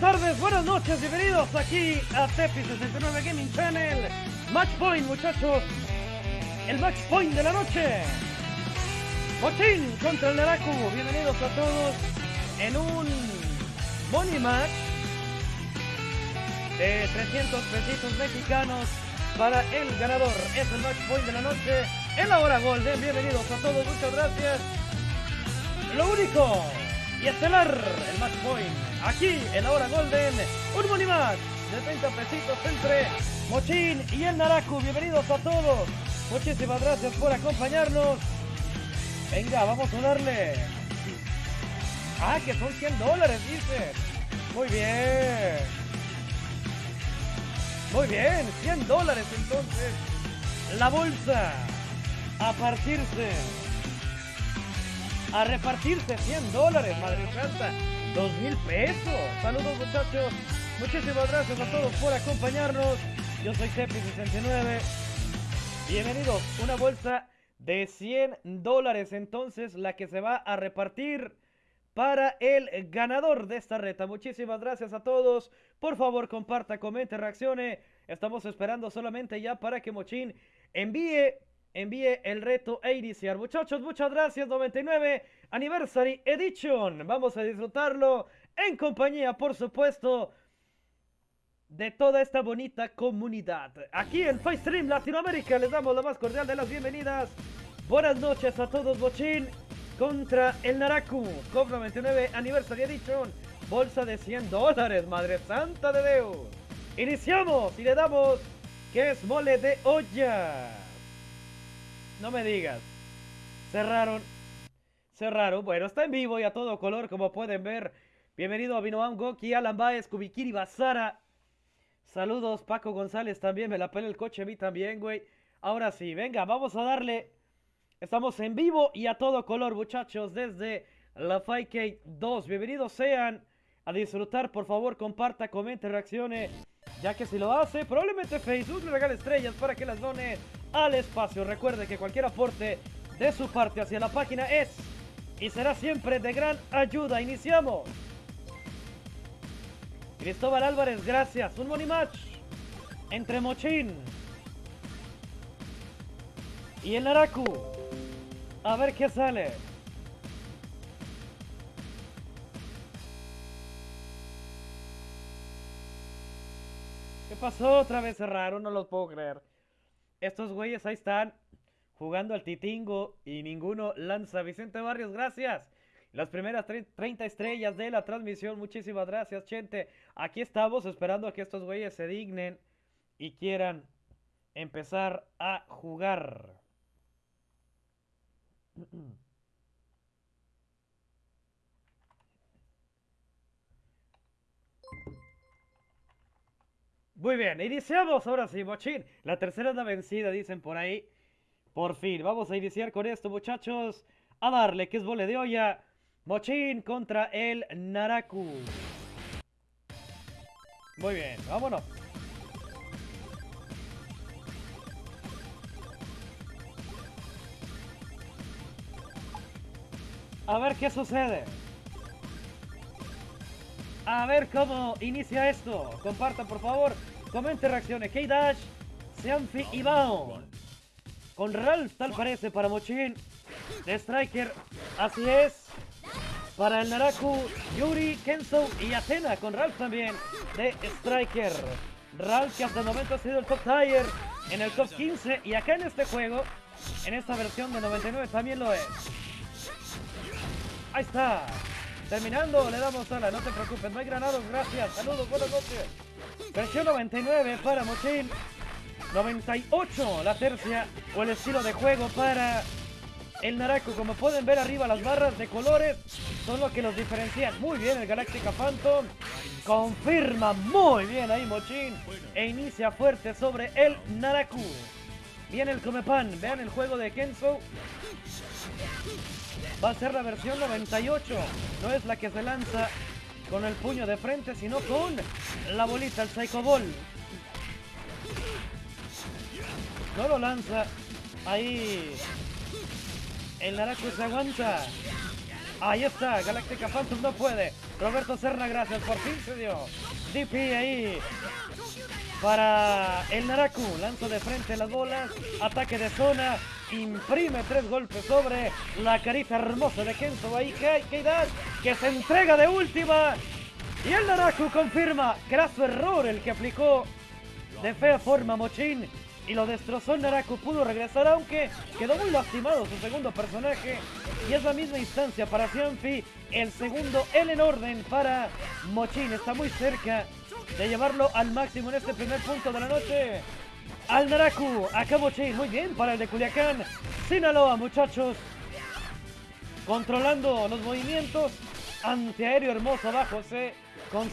tardes, buenas noches, bienvenidos aquí a Tepi 69 Gaming Channel. Match Point, muchachos. El Match Point de la noche. Mochín contra el Naraku. Bienvenidos a todos en un Money Match de 300 pesitos mexicanos para el ganador. Es el Match Point de la noche en la hora Golden. Bienvenidos a todos, muchas gracias. Lo único y estelar, el Match Point. Aquí en la hora Golden, un Money Match de 30 pesitos entre Mochín y el Naraku. Bienvenidos a todos. Muchísimas gracias por acompañarnos. Venga, vamos a darle. Ah, que son 100 dólares, dice. Muy bien. Muy bien, 100 dólares entonces. La bolsa a partirse. A repartirse 100 dólares, madre santa. 2 mil pesos. Saludos muchachos. Muchísimas gracias a todos por acompañarnos. Yo soy Tepi69. Bienvenidos. Una bolsa de 100 dólares entonces la que se va a repartir para el ganador de esta reta. Muchísimas gracias a todos. Por favor, comparta, comente, reaccione. Estamos esperando solamente ya para que Mochín envíe, envíe el reto a iniciar. Muchachos, muchas gracias. 99 Anniversary Edition. Vamos a disfrutarlo en compañía, por supuesto, de toda esta bonita comunidad. Aquí en FaceStream Latinoamérica les damos la más cordial de las bienvenidas. Buenas noches a todos, Bochín. Contra el Naraku, COP 99 Anniversary Edition. Bolsa de 100 dólares, madre santa de Dios. Iniciamos y le damos que es mole de olla. No me digas. Cerraron. Cerraron. Bueno, está en vivo y a todo color, como pueden ver. Bienvenido a Vinoam Goki, Alan Baez, Kubikiri Basara. Saludos, Paco González también. Me la pela el coche a mí también, güey. Ahora sí, venga, vamos a darle. Estamos en vivo y a todo color, muchachos, desde la 5K2. Bienvenidos sean a disfrutar. Por favor, comparta, comente, reaccione. Ya que si lo hace, probablemente Facebook le regale estrellas para que las done al espacio. Recuerde que cualquier aporte de su parte hacia la página es y será siempre de gran ayuda. Iniciamos. Cristóbal Álvarez, gracias. Un money match entre Mochín y el Naraku. A ver qué sale. ¿Qué pasó? Otra vez cerraron, no lo puedo creer. Estos güeyes ahí están jugando al titingo y ninguno lanza. Vicente Barrios, gracias. Las primeras 30 estrellas de la transmisión. Muchísimas gracias, gente. Aquí estamos esperando a que estos güeyes se dignen y quieran empezar a jugar. Muy bien, iniciamos ahora sí, Mochín. La tercera es la vencida, dicen por ahí. Por fin, vamos a iniciar con esto, muchachos. A darle, que es vole de olla. Mochín contra el Naraku. Muy bien, vámonos. A ver qué sucede. A ver cómo inicia esto. Compartan, por favor. Comente, reaccione. K-Dash, Seanfi y Bao. Con Ralph, tal parece, para Mochín. De Striker, así es. Para el Naraku, Yuri, Kenzo y Athena. Con Ralph también, de Striker. Ralph, que hasta el momento ha sido el top tier en el top 15. Y acá en este juego, en esta versión de 99, también lo es. Ahí está. Terminando, le damos a la, no te preocupes, no hay granados, gracias. Saludos, buenas noches. Versión 99 para Mochín. 98 la tercia o el estilo de juego para el Naraku. Como pueden ver arriba, las barras de colores son lo que los diferencian. Muy bien el Galactica Phantom. Confirma muy bien ahí Mochín. E inicia fuerte sobre el Naraku. Viene el Comepan. Vean el juego de Kenzo. Va a ser la versión 98. No es la que se lanza con el puño de frente, sino con la bolita, el Psycho Ball. No lo lanza. Ahí. El Naraku se aguanta. Ahí está, Galáctica Phantom no puede. Roberto Serna, gracias, por fin se dio. DP ahí para el Naraku. Lanza de frente las bolas, ataque de zona, imprime tres golpes sobre la carita hermosa de Kenzo ahí, que se entrega de última. Y el Naraku confirma, graso error el que aplicó de fea forma Mochin y lo destrozó el Naraku. Pudo regresar, aunque quedó muy lastimado su segundo personaje. Y es la misma instancia para Cianfi. El segundo, el en orden para Mochin. Está muy cerca de llevarlo al máximo en este primer punto de la noche. Al Naraku, Mochin. Muy bien para el de Culiacán. Sinaloa, muchachos. Controlando los movimientos. Antiaéreo hermoso abajo. Se con.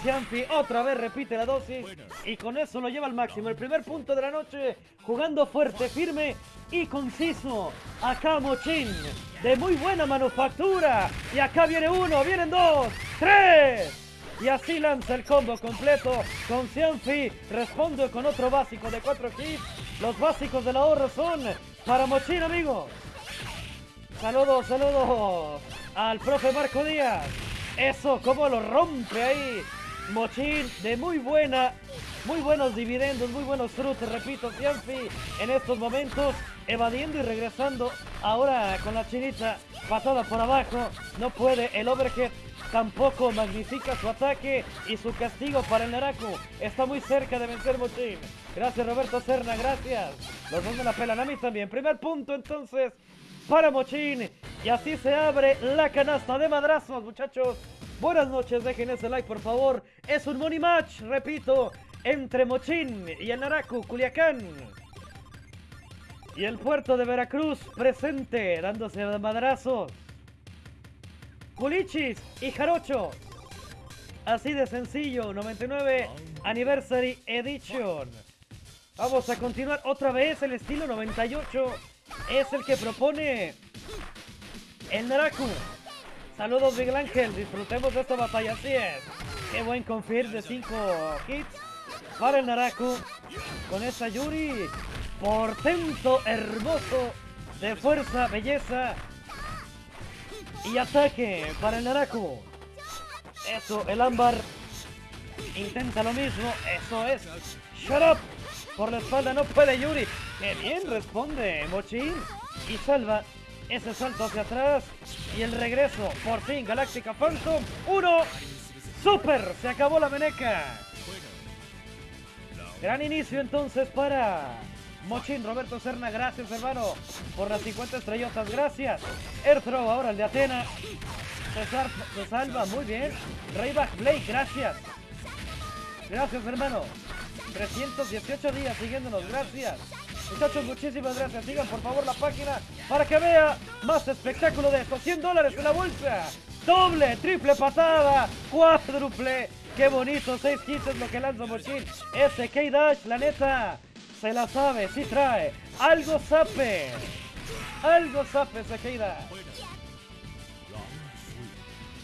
Otra vez repite la dosis y con eso lo lleva al máximo. El primer punto de la noche jugando fuerte, firme y conciso. Acá Mochin de muy buena manufactura. Y acá viene uno, vienen dos, tres. Y así lanza el combo completo con Cianfi. Responde con otro básico de cuatro hits. Los básicos del ahorro son para Mochin, amigos. Saludos, saludos al profe Marco Díaz. Eso, cómo lo rompe ahí. Mochín de muy buena, muy buenos dividendos, muy buenos frutos, repito, Cianfi en estos momentos, evadiendo y regresando. Ahora con la chinita, patada por abajo, no puede el overhead. Tampoco magnifica su ataque y su castigo para el Naraku. Está muy cerca de vencer Mochín. Gracias Roberto Serna, gracias. Los dos me la pelan a también. Primer punto entonces para Mochín. Y así se abre la canasta de madrazos, muchachos. Buenas noches, dejen ese like, por favor. Es un money match, repito, entre Mochín y el Naraku, Culiacán. Y el puerto de Veracruz presente, dándose madrazos. Culichis y Jarocho. Así de sencillo, 99 Anniversary Edition. Vamos a continuar otra vez el estilo 98 es el que propone el Naraku. Saludos Miguel Ángel, disfrutemos de esta batalla, así es. Qué buen confir de 5 hits para el Naraku. Con esta Yuri, portento hermoso de fuerza, belleza y ataque para el Naraku. Eso, el ámbar intenta lo mismo, eso es. Shut up. Por la espalda no puede Yuri. ¡Qué bien responde Mochin! Y salva ese salto hacia atrás. Y el regreso. Por fin, Galáctica Phantom. ¡Uno! ¡Super! Se acabó la meneca. Gran inicio entonces para Mochin, Roberto Serna, gracias hermano por las 50 estrellotas, gracias. Airthrow ahora el de Atena. César se salva, muy bien. Rayback Blake, gracias. Gracias hermano. 318 días siguiéndonos, gracias. Muchachos, muchísimas gracias. Sigan por favor la página para que vea más espectáculo de estos 100 dólares en la bolsa. Doble, triple patada, cuádruple. Qué bonito, 6 hits es lo que lanza Mochin. Ese K-Dash, la neta, se la sabe, sí trae. Algo sape. Algo sape K-Dash.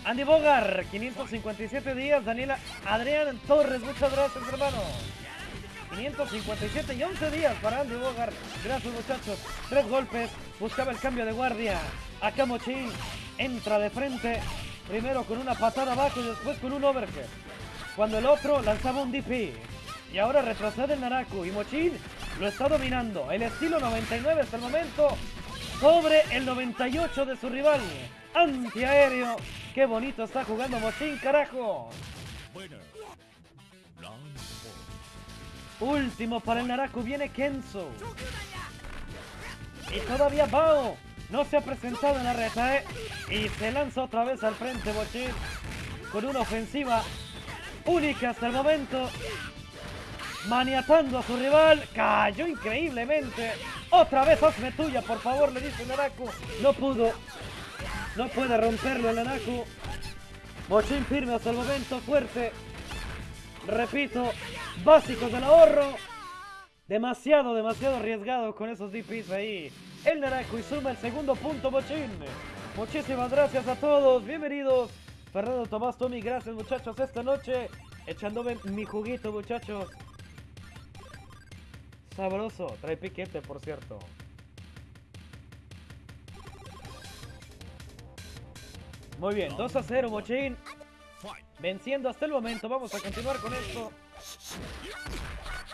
Andy Bogar, 557 días. Daniela Adrián Torres, muchas gracias, hermano. 557 y 11 días para Andy Bogar. Gracias muchachos. Tres golpes. Buscaba el cambio de guardia. Acá Mochin entra de frente. Primero con una patada abajo y después con un overhead. Cuando el otro lanzaba un DP. Y ahora retrocede el Naraku. Y Mochin lo está dominando. El estilo 99 hasta el momento. Sobre el 98 de su rival. Antiaéreo. Qué bonito está jugando Mochin, carajo. Último para el Naraku, viene Kenzo. Y todavía Bao no se ha presentado en la reta, ¿eh? Y se lanza otra vez al frente Bochin con una ofensiva única hasta el momento. Maniatando a su rival. Cayó increíblemente. Otra vez hazme tuya, por favor, le dice Naraku. No pudo. No puede romperlo el Naraku. Bochin firme hasta el momento, fuerte. Repito, básicos del ahorro. Demasiado, demasiado arriesgado con esos DPs ahí. El Naraku y suma el segundo punto, Mochín. Muchísimas gracias a todos. Bienvenidos. Fernando Tomás, Tommy, gracias muchachos esta noche. Echándome mi juguito, muchachos. Sabroso. Trae piquete, por cierto. Muy bien, 2 a 0, Mochín. Venciendo hasta el momento. Vamos a continuar con esto.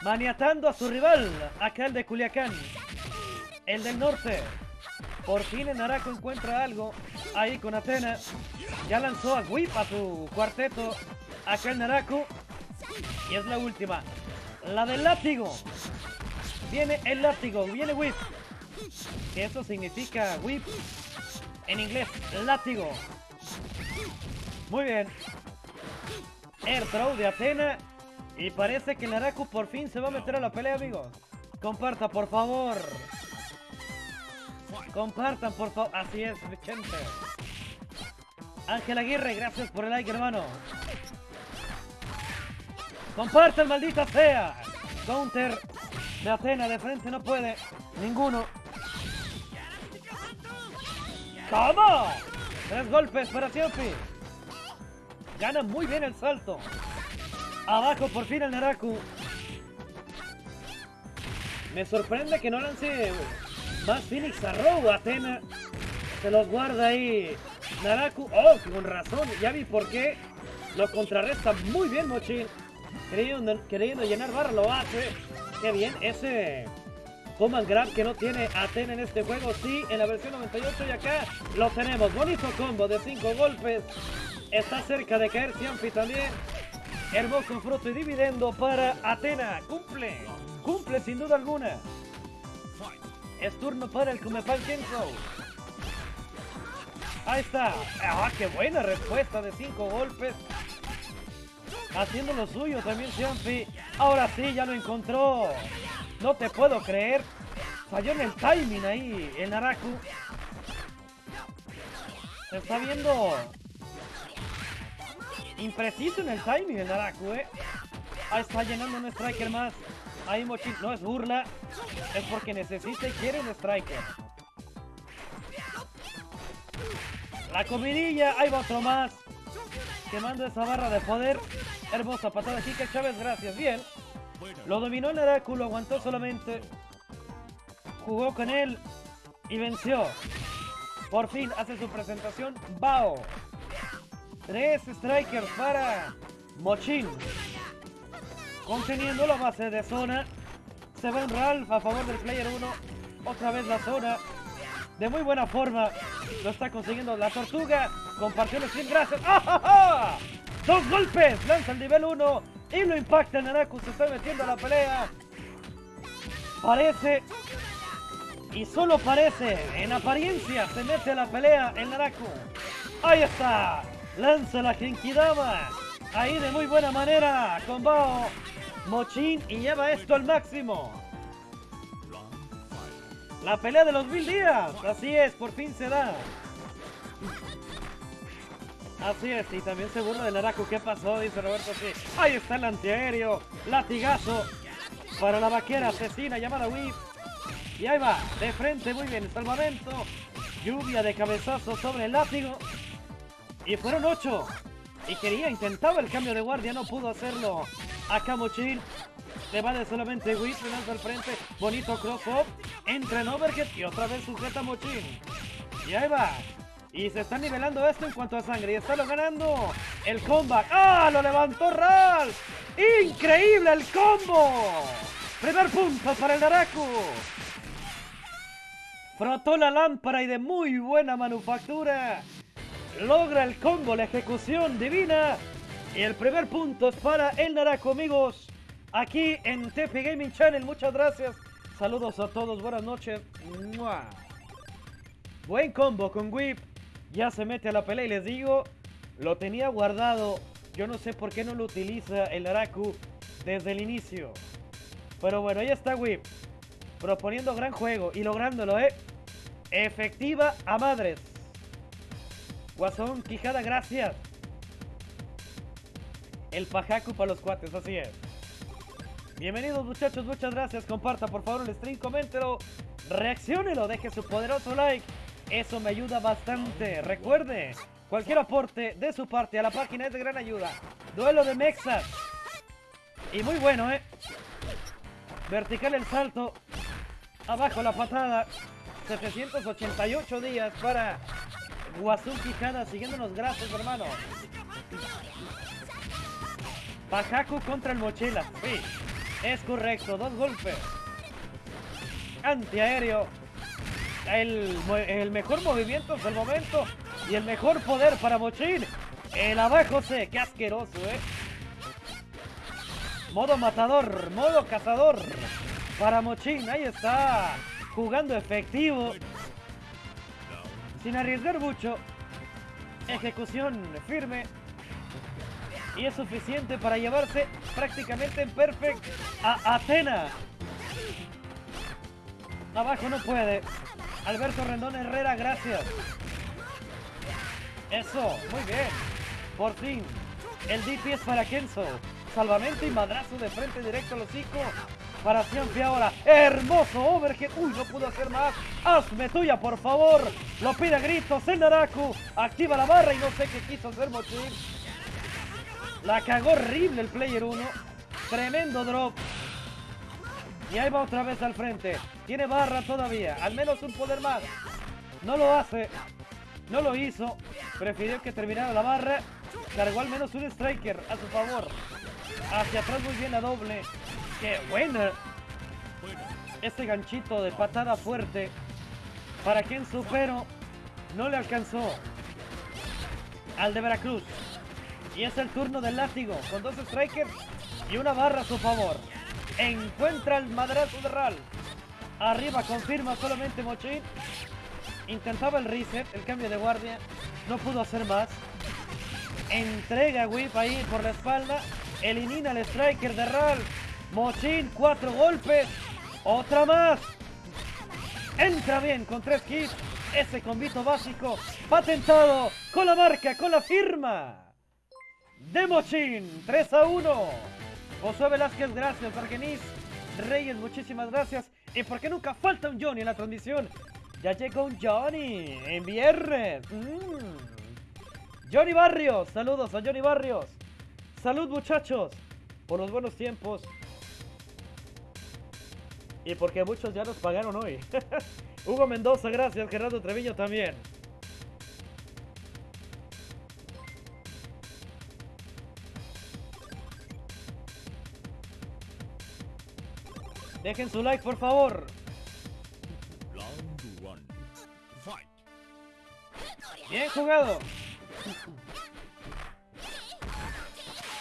Maniatando a su rival, acá el de Culiacán. El del norte. Por fin el Naraku encuentra algo ahí con Atena. Ya lanzó a Whip a su cuarteto. Acá el Naraku. Y es la última. La del látigo. Viene el látigo. Viene Whip. Eso significa Whip. En inglés, látigo. Muy bien. Air throw de Atena. Y parece que Naraku por fin se va a meter a la pelea, amigos. Comparta, por favor. Compartan, por favor. Así es, gente. Ángel Aguirre, gracias por el like, hermano. Compartan, maldita sea. Counter de Atena, de frente no puede. Ninguno. ¿Cómo? Tres golpes para Siopi. Gana muy bien el salto. Abajo por fin el Naraku. Me sorprende que no lance más Phoenix Arrow. Atena se los guarda ahí. Naraku. Oh, con razón. Ya vi por qué. Lo contrarresta muy bien Mochín. Queriendo, llenar barra lo hace. Qué bien. Ese Command Grab que no tiene Atena en este juego. Sí, en la versión 98 y acá lo tenemos. Bonito combo de 5 golpes. Está cerca de caer Ciampi también. Hermoso fruto y dividendo para Atena. Cumple. Cumple sin duda alguna. Es turno para el Kumepan Kenzo. Ahí está. ¡Ah, qué buena respuesta de 5 golpes! Haciendo lo suyo también Ciampi. Ahora sí, ya lo encontró. No te puedo creer. Falló en el timing ahí el Naraku. Se está viendo impreciso en el timing el Naraku, ¿eh? Ahí está llenando un striker más. Ahí Mochín, no es burla. Es porque necesita y quiere un striker. La comidilla, ahí va otro más. Quemando esa barra de poder. Hermosa patada que Chávez, gracias. Bien. Lo dominó el Naraku, lo aguantó solamente. Jugó con él y venció. Por fin hace su presentación Bao. Tres strikers para Mochin. Conteniendo la base de zona. Se va en Ralph a favor del player 1. Otra vez la zona. De muy buena forma. Lo está consiguiendo la tortuga. Compartió el sin gracias. ¡Ah, Dos golpes. Lanza el nivel 1. Y lo impacta Naraku. Se está metiendo a la pelea. Parece. Y solo parece. En apariencia se mete a la pelea el Naraku. Ahí está. Lanza la Genkidama. Ahí de muy buena manera. Con Bao. Mochin y lleva esto al máximo. La pelea de los mil días. Así es, por fin se da. Así es, y también se burla del Araku. ¿Qué pasó? Dice Roberto. Sí. Ahí está el antiaéreo. Latigazo para la vaquera asesina llamada Whip. Y ahí va, de frente, muy bien, salvamento. Lluvia de cabezazos sobre el látigo. Y fueron ocho. Y quería, intentaba el cambio de guardia, no pudo hacerlo. Acá Mochin. Le vale solamente Whip, lanza al frente. Bonito cross-up. Entra en overhead y otra vez sujeta Mochin. Y ahí va. Y se está nivelando esto en cuanto a sangre. Y está lo ganando el comeback. ¡Ah! Lo levantó Ral. ¡Increíble el combo! Primer punto para el Naraku. Frotó la lámpara y de muy buena manufactura. Logra el combo, la ejecución divina. Y el primer punto es para el Naraku, amigos. Aquí en TP Gaming Channel. Muchas gracias. Saludos a todos. Buenas noches. Buen combo con Whip. Ya se mete a la pelea y les digo, lo tenía guardado. Yo no sé por qué no lo utiliza el Naraku desde el inicio. Pero bueno, ahí está Whip. Proponiendo gran juego y lográndolo, ¿eh? Efectiva a madres. Guasón, Quijada, gracias. El Pajacu para los cuates, así es. Bienvenidos muchachos, muchas gracias. Comparta por favor el stream, coméntelo, reaccionelo, deje su poderoso like. Eso me ayuda bastante. Recuerde, cualquier aporte de su parte a la página es de gran ayuda. Duelo de Mexas. Y muy bueno, ¿eh? Vertical el salto. Abajo la patada. 788 días para Guasú Quijada siguiéndonos, gracias hermano. Pajaku contra el Mochila. Sí, es correcto, dos golpes. Antiaéreo. El, el mejor movimiento hasta el momento. Y el mejor poder para Mochin. El abajo C, qué asqueroso, eh. Modo matador, modo cazador. Para Mochin, ahí está. Jugando efectivo. Sin arriesgar mucho. Ejecución firme. Y es suficiente para llevarse prácticamente en perfect a Atena. Abajo no puede. Alberto Rendón Herrera, gracias. Eso, muy bien. Por fin. El DP es para Kenzo. Salvamento y madrazo de frente directo al hocico. Para siempre ahora. Hermoso overhead. Uy, no pudo hacer más. Hazme tuya, por favor. Lo pide a gritos el Naraku. Activa la barra y no sé qué quiso hacer Mochil. La cagó horrible el player 1. Tremendo drop. Y ahí va otra vez al frente. Tiene barra todavía. Al menos un poder más. No lo hace. No lo hizo. Prefirió que terminara la barra. Cargó al menos un striker a su favor. Hacia atrás muy bien la doble. ¡Qué buena! Este ganchito de patada fuerte. Para quien pero no le alcanzó. Al de Veracruz. Y es el turno del látigo. Con dos strikers y una barra a su favor. Encuentra el madrazo de Ral. Arriba confirma solamente Mochín. Intentaba el reset, el cambio de guardia. No pudo hacer más. Entrega Whip ahí por la espalda. Elimina el striker de Ral. Mochín, cuatro golpes. Otra más. Entra bien con tres hits. Ese convito básico patentado con la marca, con la firma de Mochín. 3 a 1. Josué Velázquez, gracias. Argenis Reyes, muchísimas gracias. ¿Y por qué nunca falta un Johnny en la transmisión? Ya llegó un Johnny en viernes. Mm. Johnny Barrios, saludos a Johnny Barrios. Salud muchachos, por los buenos tiempos. Y porque muchos ya nos pagaron hoy. Hugo Mendoza, gracias. Gerardo Treviño también. Dejen su like, por favor. Bien jugado.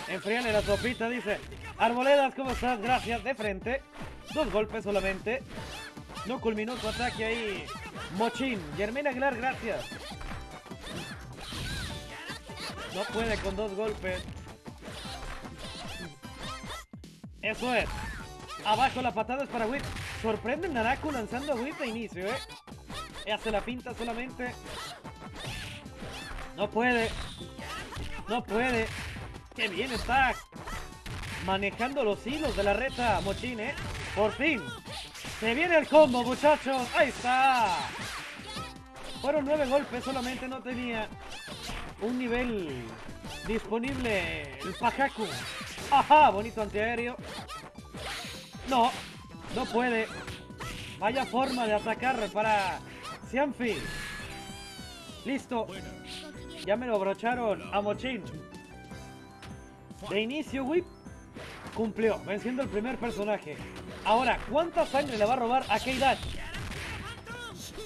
Enfríale la sopita, dice. Arboledas, ¿cómo estás? Gracias, de frente. Dos golpes solamente. No culminó su ataque ahí. Mochín. Germina Aguilar, gracias. No puede con dos golpes. Eso es. Abajo la patada es para Whip. Sorprende Naraku lanzando a Whip de inicio, ¿eh? Hace la pinta solamente. No puede. No puede. Qué bien está manejando los hilos de la reta Mochín, ¿eh? Por fin. Se viene el combo, muchachos. Ahí está. Fueron nueve golpes solamente, no tenía un nivel disponible el Pajaku. Ajá, bonito antiaéreo. No, no puede. Vaya forma de atacar para Cianfi. Listo. Ya me lo abrocharon a Mochin. De inicio, Whip cumplió, venciendo el primer personaje. Ahora, ¿cuánta sangre le va a robar a K-Dash?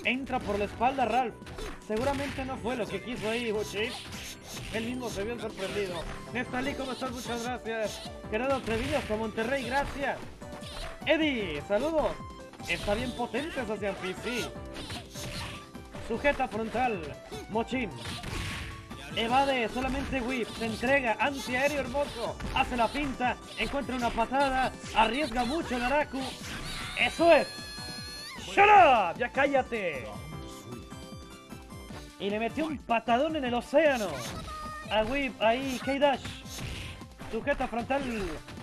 Entra por la espalda Ralph. Seguramente no fue lo que quiso ahí, Mochin. Él mismo se vio sorprendido. Neftalí, ¿cómo estás? Muchas gracias. Gerardo Trevillo hasta Monterrey, gracias. Eddie, saludos. Está bien potente esa sí. Sujeta frontal. Mochín. Evade solamente whip. Se entrega. Antiaéreo hermoso. Hace la pinta. Encuentra una patada. Arriesga mucho el Araku. Eso es. ¡Shut up! Ya cállate. Y le metió un patadón en el océano. A Whip ahí. K-Dash. Sujeta frontal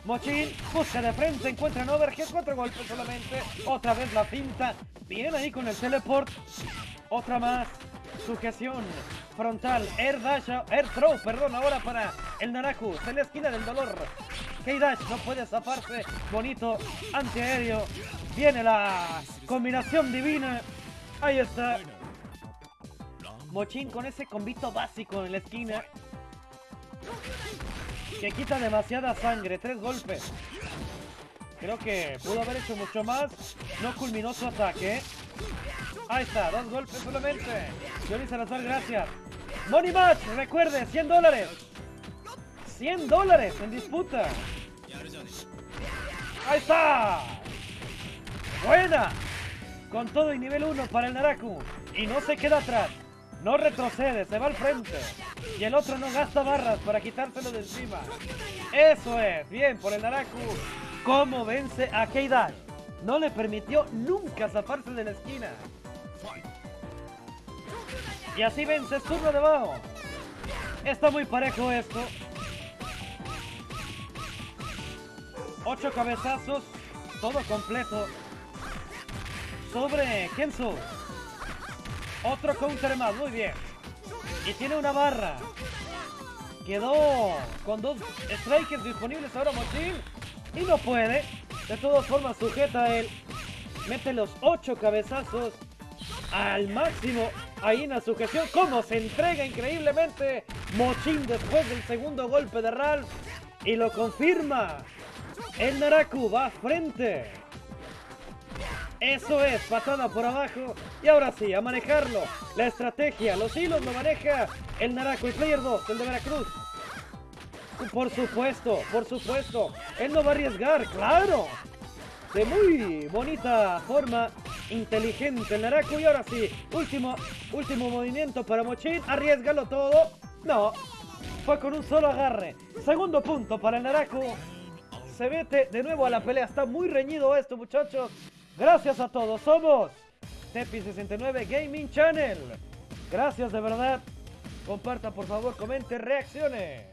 Mochín busca de frente, encuentra en overhead, cuatro golpes solamente. Otra vez la pinta. Bien ahí con el teleport. Otra más. Sujeción frontal. Air dash, air throw, perdón, ahora para el Naraku. Se le esquina del dolor. K-Dash no puede zafarse. Bonito antiaéreo. Viene la combinación divina. Ahí está. Mochin con ese combito básico en la esquina. Que quita demasiada sangre. Tres golpes. Creo que pudo haber hecho mucho más. No culminó su ataque. Ahí está, dos golpes solamente. Johnny Salazar, gracias. Money Match, recuerde, 100 dólares. 100 dólares en disputa. Ahí está. Buena. Con todo y nivel 1 para el Naraku. Y no se queda atrás. No retrocede, se va al frente. Y el otro no gasta barras para quitárselo de encima. Eso es. Bien por el Naraku. ¿Cómo vence a Keidash? No le permitió nunca zafarse de la esquina. Y así vence turno de Bao. Está muy parejo esto. Ocho cabezazos, todo completo. Sobre Kenzo. Otro counter más, muy bien. Y tiene una barra. Quedó con dos strikers disponibles ahora Mochil. Y no puede. De todas formas sujeta a él. Mete los ocho cabezazos al máximo. Ahí en la sujeción. Cómo se entrega increíblemente Mochin después del segundo golpe de Ralph. Y lo confirma. El Naraku va frente. Eso es, patada por abajo. Y ahora sí, a manejarlo. La estrategia, los hilos lo maneja el Naraku. Y Player 2, el de Veracruz. Por supuesto, por supuesto. Él no va a arriesgar, claro. De muy bonita forma, inteligente el Naraku. Y ahora sí, último, último movimiento para Mochin. Arriesgalo todo. No, fue con un solo agarre. Segundo punto para el Naraku. Se mete de nuevo a la pelea. Está muy reñido esto, muchachos. Gracias a todos. Somos Tepi69 Gaming Channel. Gracias de verdad. Compartan, por favor, comenten, reacciones.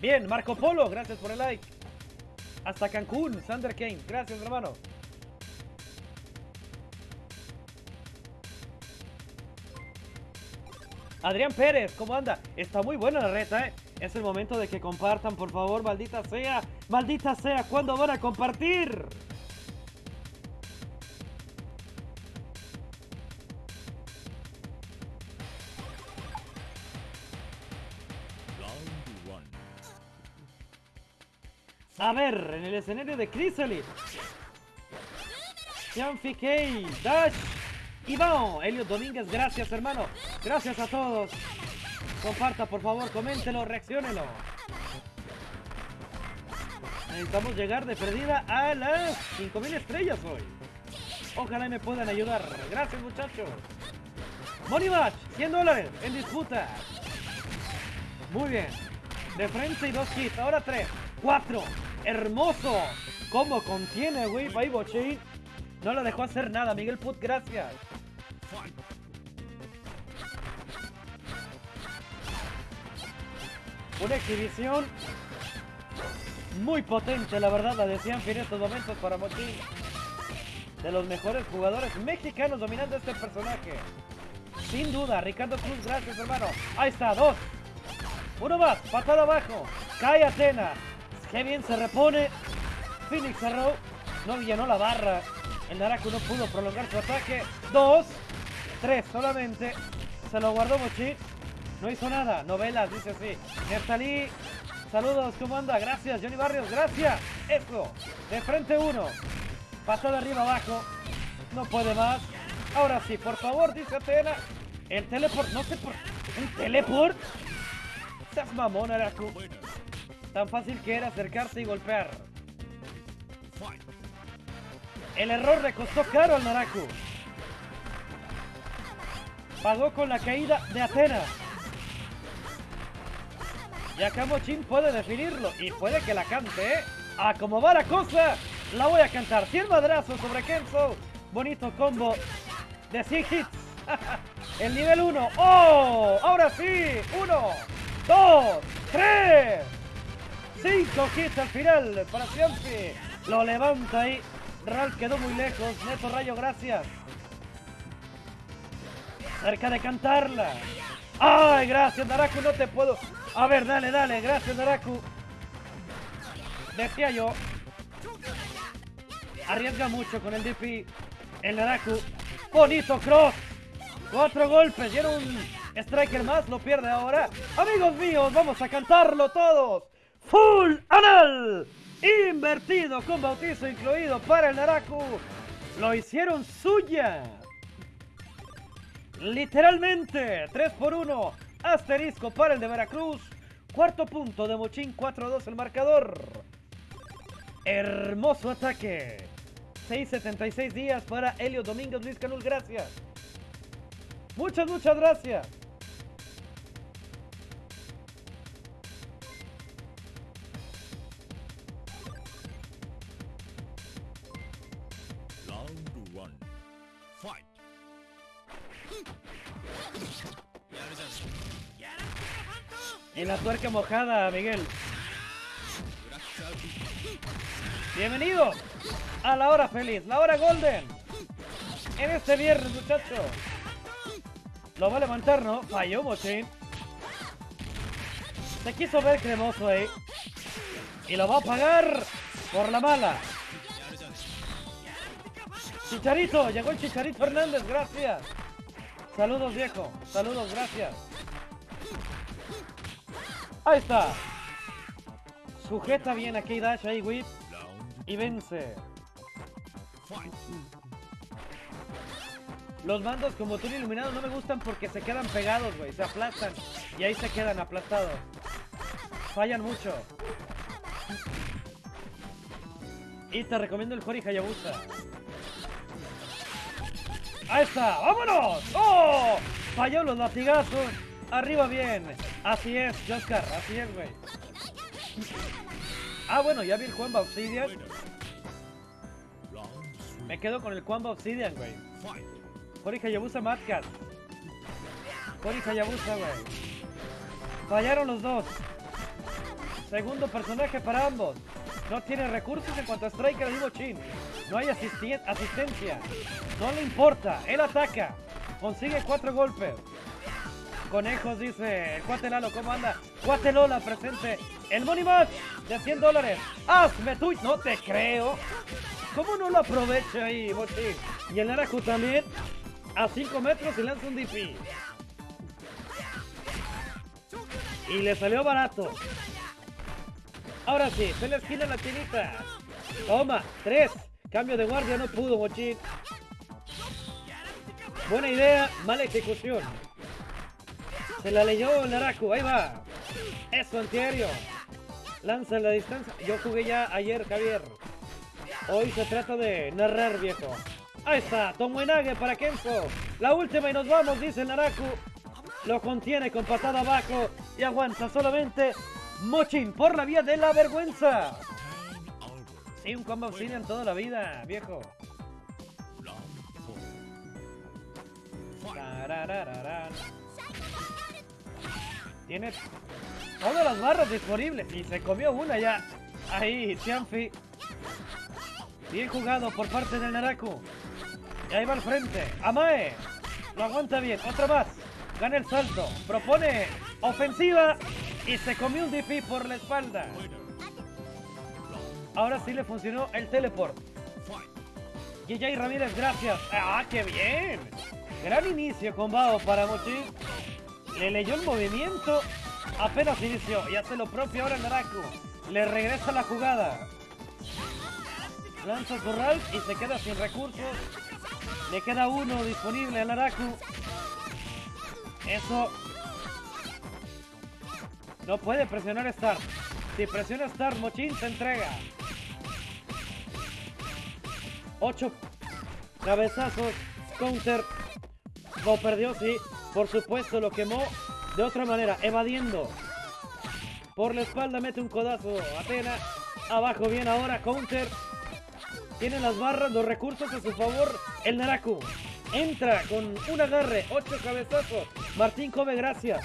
Bien, Marco Polo, gracias por el like. Hasta Cancún, Sander Kane, gracias hermano. Adrián Pérez, ¿cómo anda? Está muy buena la reta, ¿eh? Es el momento de que compartan, por favor, maldita sea. Maldita sea, ¿cuándo van a compartir? A ver, en el escenario de Chrysalis. Jean Kei, Dash, Iván, Elio Domínguez, gracias hermano. Gracias a todos. Comparta, por favor, coméntelo, reacciónelo. Necesitamos llegar de perdida a las 5000 estrellas hoy. Ojalá me puedan ayudar. Gracias, muchachos. Money Match, 100 dólares en disputa. Muy bien. De frente y dos hits. Ahora tres, cuatro. Hermoso. ¿Cómo contiene, güey? Baibochi. No lo dejó hacer nada. Miguel Put, gracias. Una exhibición muy potente, la verdad, la decían en estos momentos para Mochín. De los mejores jugadores mexicanos dominando este personaje. Sin duda, Ricardo Cruz, gracias hermano. Ahí está, dos. Uno más, patada abajo. Cae Atena. Qué bien se repone. Phoenix cerró. No llenó la barra. El Naraku no pudo prolongar su ataque. Dos. Tres solamente. Se lo guardó Mochi. No hizo nada. Novelas, dice así. Nertalí. Saludos, ¿cómo anda? Gracias, Johnny Barrios, gracias. Eso. De frente uno. Pasó de arriba abajo. No puede más. Ahora sí, por favor, dice Atena. El teleport, no sé por... ¿Un teleport? Seas mamón, Naraku. Tan fácil que era acercarse y golpear. El error le costó caro al Naraku. Pagó con la caída de Atenas. Y acá Mochin puede definirlo. Y puede que la cante, ¿eh? A como va la cosa, la voy a cantar. 100 madrazos sobre Kenzo. Bonito combo de 100 hits. El nivel 1. ¡Oh! Ahora sí. 1, 2, 3. 5 hits al final para siempre. Lo levanta ahí. Ralph quedó muy lejos. Neto Rayo, gracias. Cerca de cantarla. ¡Ay, gracias, Naraku! No te puedo... A ver, dale, dale. Gracias, Naraku. Decía yo. Arriesga mucho con el DP. El Naraku. Bonito cross. Cuatro golpes. Y era un striker más. Lo pierde ahora. Amigos míos, vamos a cantarlo todos. Full anal. Invertido con bautizo incluido para el Naraku. Lo hicieron suya. Literalmente. 3 por 1. Asterisco para el de Veracruz. Cuarto punto de Mochín. 4-2 el marcador. Hermoso ataque. 6.76 días para Helio Domínguez Luis Canul. Gracias. Muchas, muchas gracias. En la tuerca mojada, Miguel. Bienvenido a la hora feliz, la hora golden. En este viernes, muchachos. Lo va a levantar, ¿no? Falló, Mochín. Se quiso ver cremoso ahí. Y lo va a pagar por la mala. Chicharito, llegó el Chicharito Hernández, gracias. Saludos, viejo. Saludos, gracias. Ahí está. Sujeta bien aquí Dash, ahí Whip. Y vence. Los mandos como túnel iluminado no me gustan porque se quedan pegados, güey. Se aplastan. Y ahí se quedan aplastados. Fallan mucho. Y te recomiendo el Hori Hayabusa. Ahí está. ¡Vámonos! ¡Oh! Falló los latigazos. Arriba bien. Así es, Oscar. Así es, güey. Ah, bueno, ya vi el Juanba Obsidian. Me quedo con el Juanba Obsidian, güey. Hori Hayabusa Madcat. Hori Hayabusa, güey. Fallaron los dos. Segundo personaje para ambos. No tiene recursos en cuanto a Striker digo Chin. No hay asistencia. No le importa. Él ataca. Consigue cuatro golpes. Conejos dice el cuate Lalo, ¿cómo anda? Cuate Lola presente. El Money Match de 100 dólares. Hazme tú. No te creo. ¿Cómo no lo aprovecha ahí, Mochi? Y el Naraku también. A 5 metros y lanza un DP. Y le salió barato. Ahora sí, se le esquina la chinita. Toma, 3. Cambio de guardia, no pudo, Mochi. Buena idea, mala ejecución. Se la leyó Naraku, ahí va. Eso, antiaéreo. Lanza la distancia. Yo jugué ya ayer, Javier. Hoy se trata de narrar, viejo. Ahí está, Tomoenage para Kenzo. La última y nos vamos, dice Naraku. Lo contiene con patada abajo y aguanta solamente Mochin por la vía de la vergüenza. Sí, un combo obsidian toda la vida, viejo. Tiene todas las barras disponibles y se comió una ya. Ahí, Tianfi. Bien jugado por parte del Naraku. Y ahí va al frente. Amae. Lo aguanta bien. Otra más. Gana el salto. Propone ofensiva. Y se comió un DP por la espalda. Ahora sí le funcionó el teleport. Yeyay Ramírez, gracias. ¡Ah, qué bien! Gran inicio con Bao para Mochi. Le leyó el movimiento. Apenas inició y hace lo propio ahora Naraku. Le regresa la jugada. Lanza su Ralph y se queda sin recursos. Le queda uno disponible al Naraku. Eso. No puede presionar Start. Si presiona Start, Mochin se entrega. 8 cabezazos, counter, lo perdió, sí, por supuesto lo quemó de otra manera, evadiendo. Por la espalda mete un codazo, Atena, abajo bien ahora, counter. Tiene las barras, los recursos a su favor, el Naraku. Entra con un agarre, 8 cabezazos, Martín Cove, gracias.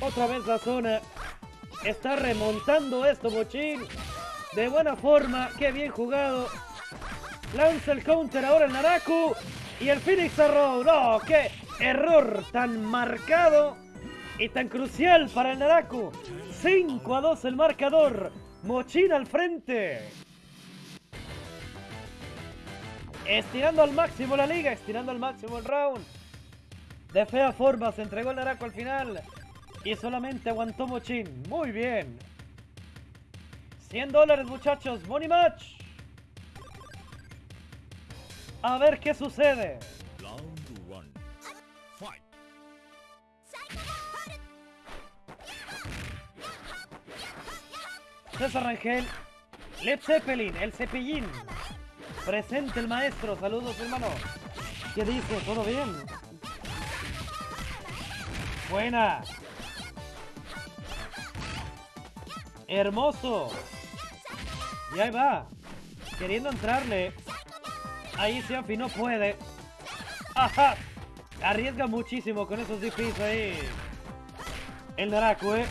Otra vez la zona. Está remontando esto, Mochín. De buena forma, qué bien jugado. Lanza el counter ahora el Naraku. Y el Phoenix Arrow. No, qué error tan marcado y tan crucial para el Naraku. 5 a 2 el marcador. Mochín al frente. Estirando al máximo la liga, estirando al máximo el round. De fea forma se entregó el Naraco al final. Y solamente aguantó Mochín. Muy bien. 100 dólares muchachos. Money match. A ver qué sucede. César Rangel. Led Zeppelin, el cepillín. Presente el maestro. Saludos hermano. ¿Qué dice? ¿Todo bien? Buena. Hermoso. Y ahí va. Queriendo entrarle. Ahí Siampi no puede. Ajá. Arriesga muchísimo con esos DPs ahí. El Naraku, eh.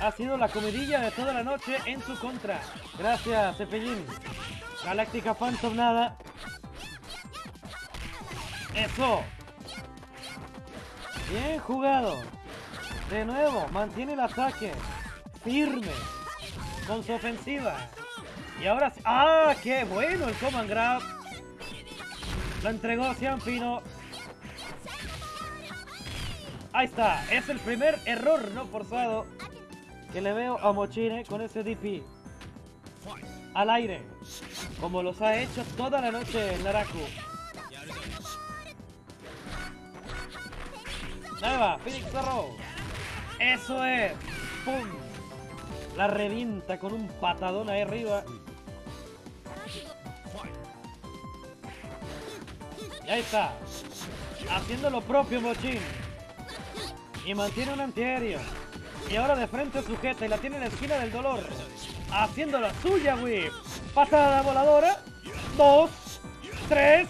Ha sido la comidilla de toda la noche en su contra. Gracias, Cepellín. Galáctica Phantom nada. Eso. Bien jugado. De nuevo, mantiene el ataque. Firme. Con su ofensiva. Y ahora. ¡Ah! ¡Qué bueno el command grab! Lo entregó Cianfino. Ahí está. Es el primer error no forzado que le veo a Mochine con ese DP. Al aire. Como los ha hecho toda la noche el Naraku. Ahí va, Phoenix Arrow. Eso es. ¡Pum! La revienta con un patadón ahí arriba. Y ahí está. Haciendo lo propio Mochin. Y mantiene un antiaéreo. Y ahora de frente sujeta y la tiene en la esquina del dolor. Haciendo la suya, whip. Patada voladora. Dos. Tres.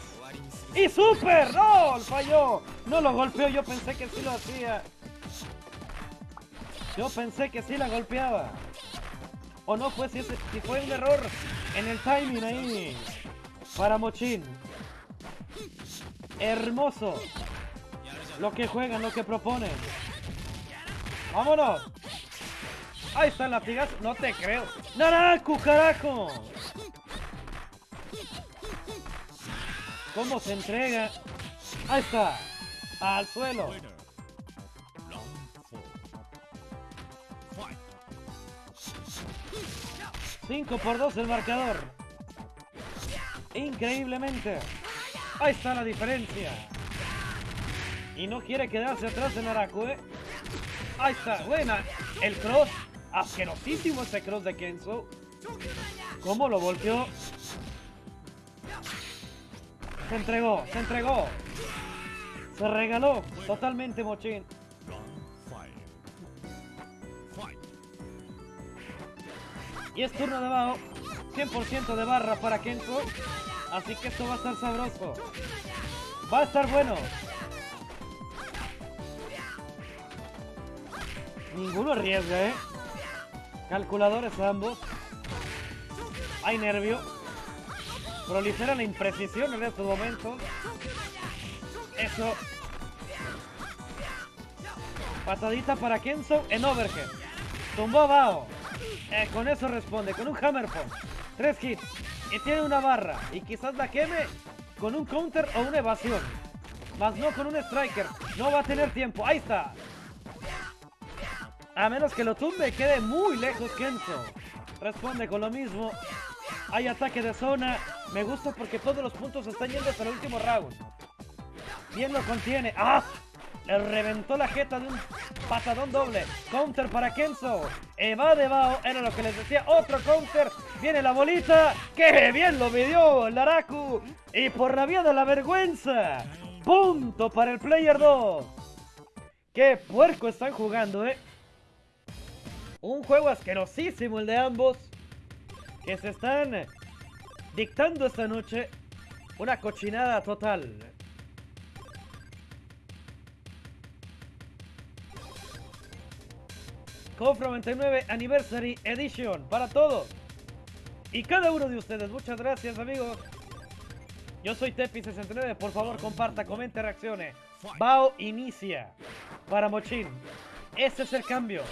Y super. ¡No! Falló. No lo golpeó. Yo pensé que sí lo hacía. Yo pensé que sí la golpeaba. O no fue si, ese- si fue un error en el timing ahí. Para Mochin. Hermoso. Lo que juegan, lo que proponen. ¡Vámonos! Ahí está el latigazo. No te creo. ¡Naraku, carajo! ¿Cómo se entrega? Ahí está. Al suelo. 5 por 2 el marcador. Increíblemente. Ahí está la diferencia. Y no quiere quedarse atrás de Naraku, ¿eh? Ahí está, buena. El cross. Asquerosísimo ese cross de Kenzo. ¿Cómo lo volteó? Se entregó, se entregó. Se regaló totalmente. Fight. Y es turno de Bao. 100% de barra para Kenzo. Así que esto va a estar sabroso. Va a estar bueno. Ninguno arriesga, ¿eh? Calculadores ambos. Hay nervio. Prolifera la imprecisión en estos momentos. Eso. Patadita para Kenzo en overhead. Tumbó Bao. Eh, con eso responde, con un hammer punch. Tres hits. Y tiene una barra. Y quizás la queme con un counter o una evasión. Más no con un striker. No va a tener tiempo. Ahí está. A menos que lo tumbe, quede muy lejos Kenzo. Responde con lo mismo. Hay ataque de zona. Me gusta porque todos los puntos están yendo hasta el último round. Bien lo contiene. ¡Ah! Reventó la jeta de un patadón doble. Counter para Kenzo. Evade Bao. Era lo que les decía. Otro counter. Viene la bolita. ¡Qué bien lo midió el Naraku! Y por la vía de la vergüenza. Punto para el player 2. ¡Qué puerco están jugando, eh! Un juego asquerosísimo el de ambos. Que se están dictando esta noche una cochinada total. Cofro 99 Anniversary Edition para todos. Y cada uno de ustedes. Muchas gracias amigos. Yo soy Tepi69. Por favor comparta, comente, reaccione. Bao inicia para Mochin. Ese es el cambio.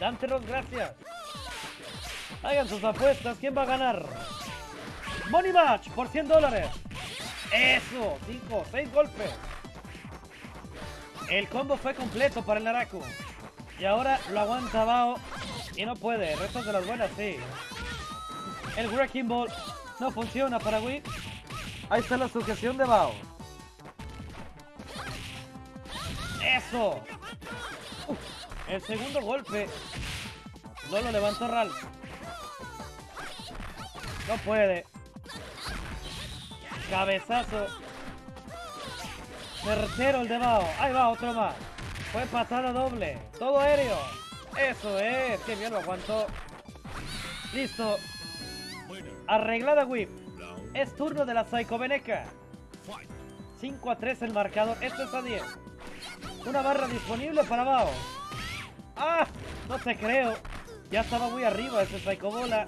Dante Ross, gracias. Hagan sus apuestas. ¿Quién va a ganar? Money Match por 100 dólares. Eso, 5, 6 golpes. El combo fue completo para el Naraku. Y ahora lo aguanta Bao y no puede. Restos de las buenas, sí. El Wrecking Ball no funciona para Wii. Ahí está la sujeción de Bao. ¡Eso! Uf, el segundo golpe no lo levantó Ralph. No puede. Cabezazo. Certero el de Bao. Ahí va otro más. Fue patada doble. Todo aéreo. Eso es. Qué bien lo aguantó. Listo. Arreglada whip. Es turno de la Psycho Veneca. fight. 5 a 3 el marcador. Esto es a 10. Una barra disponible para Bao. ¡Ah! No te creo. Ya estaba muy arriba ese Psycho Bola.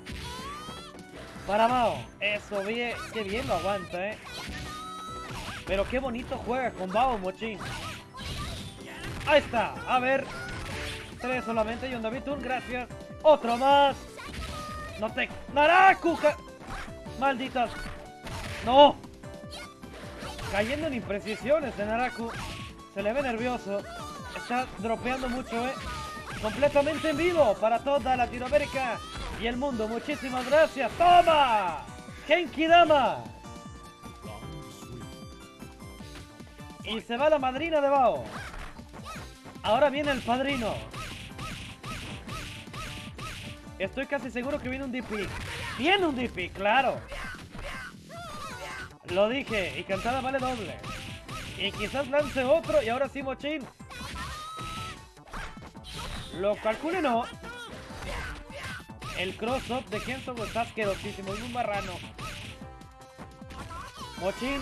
Para Bao. Eso, bien. Qué bien lo aguanta, eh. Pero qué bonito juega con Bao, Mochín. Ahí está. A ver. Tres solamente. Y un David Toon, gracias. Otro más. No te... ¡Naraku! Malditas. No. Cayendo en imprecisiones de Naraku. Se le ve nervioso. Está dropeando mucho, ¿eh? Completamente en vivo para toda Latinoamérica y el mundo. Muchísimas gracias. ¡Toma! Genki Dama. Y se va la madrina de Bao. Ahora viene el padrino. Estoy casi seguro que viene un DP. Viene un DP, claro. Lo dije, y cantada vale doble. Y quizás lance otro, y ahora sí Mochín. Lo calcule no. El cross-up de Kenzo está asquerosísimo, es un marrano. Mochín,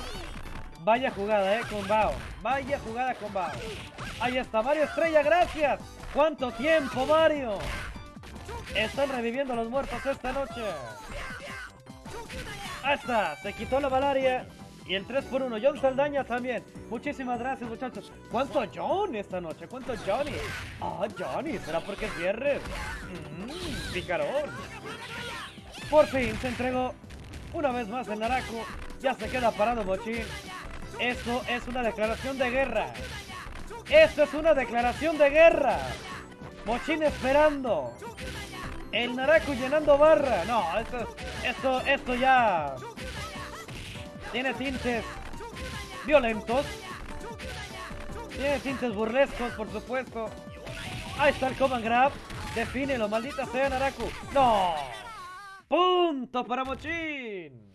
vaya jugada, eh, con Bao. Vaya jugada con Bao. Ahí está, Mario Estrella, gracias. ¿Cuánto tiempo, Mario? Están reviviendo los muertos esta noche. Ahí está, se quitó la malaria. Y el 3 por 1 John Saldaña también. Muchísimas gracias, muchachos. ¿Cuánto John esta noche? ¿Cuánto Johnny? Ah, Johnny, ¿será porque es viernes? Mmm, picarón. Por fin se entregó una vez más el Naraku. Ya se queda parado Mochín. Esto es una declaración de guerra. Esto es una declaración de guerra. Mochín esperando. El Naraku llenando barra. No, esto, esto, esto ya tiene tintes violentos. Tiene tintes burlescos, por supuesto. Ahí está el command grab. Defínelo, maldita sea Naraku. ¡No! ¡Punto para Mochín!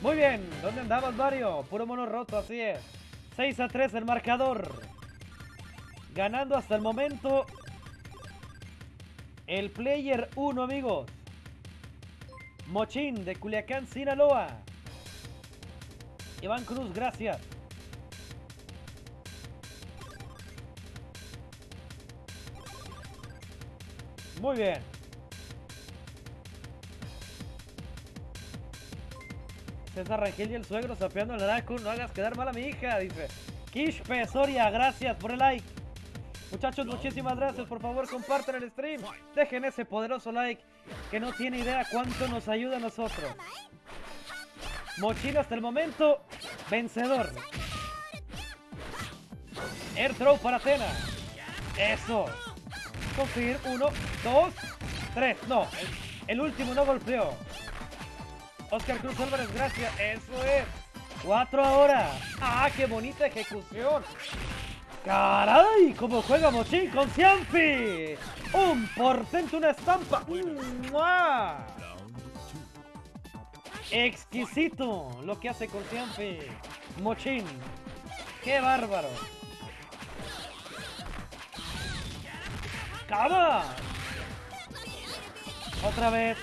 Muy bien, ¿dónde andabas, Mario? Puro mono roto, así es. 6 a 3 el marcador. Ganando hasta el momento el player 1, amigos. Mochín de Culiacán, Sinaloa. Iván Cruz, gracias. Muy bien. César Rangel y el suegro sapeando al Naraku. No hagas quedar mal a mi hija, dice. Kishpe Soria, gracias por el like. Muchachos, muchísimas gracias. Por favor, compartan el stream. Dejen ese poderoso like que no tiene idea cuánto nos ayuda a nosotros. Mochino hasta el momento, vencedor. Air throw para Cena. Eso. Conseguir uno, dos, tres. No, el, el último no golpeó. Oscar Cruz Álvarez, gracias. Eso es. Cuatro ahora. ¡Ah, qué bonita ejecución! ¡Caray! ¿Cómo juega Mochín con Cianfi? ¡Un portento, una estampa! ¡Mua! Exquisito lo que hace con Cianfi. Mochín. ¡Qué bárbaro! ¡Cama! Otra vez.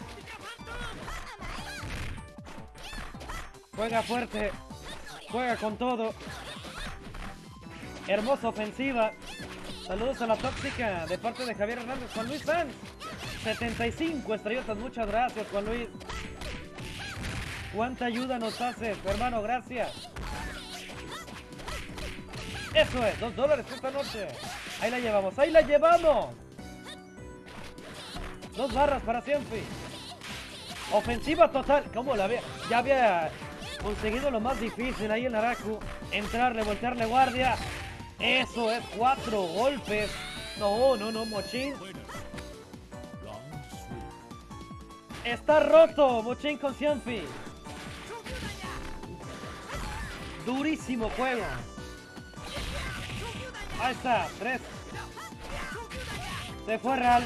Juega fuerte. Juega con todo. Hermosa ofensiva. Saludos a la tóxica de parte de Javier Hernández. Juan Luis Sanz. 75 estrellotas. Muchas gracias, Juan Luis. ¿Cuánta ayuda nos haces, hermano? Gracias. Eso es, dos dólares esta noche. Ahí la llevamos, ahí la llevamos. Dos barras para Cienfi. Ofensiva total. ¿Cómo la ve? Ya había conseguido lo más difícil ahí en Araku. Entrarle, voltearle guardia. Eso es cuatro golpes. No, no, no, Mochin. Está roto, Mochin con. Durísimo juego. Ahí está, tres. Se fue Real.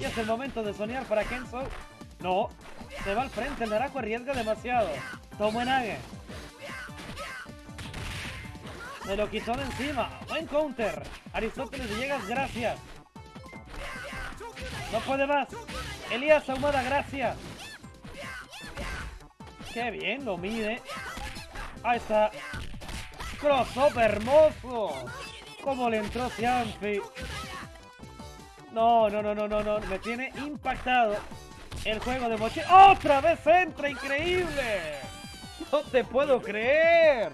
Y es el momento de soñar para Kenzo. No, se va al frente. El arriesga demasiado. Tomó en Age. Se lo quitó de encima. Buen counter. Aristóteles Villegas, gracias. No puede más. Elías Ahumada, gracias. Qué bien lo mide. Ahí está. Crossover hermoso. Cómo le entró Cianfi. No, no, no, no, no, no. Me tiene impactado el juego de Mochi. ¡Otra vez entra! ¡Increíble! No te puedo creer.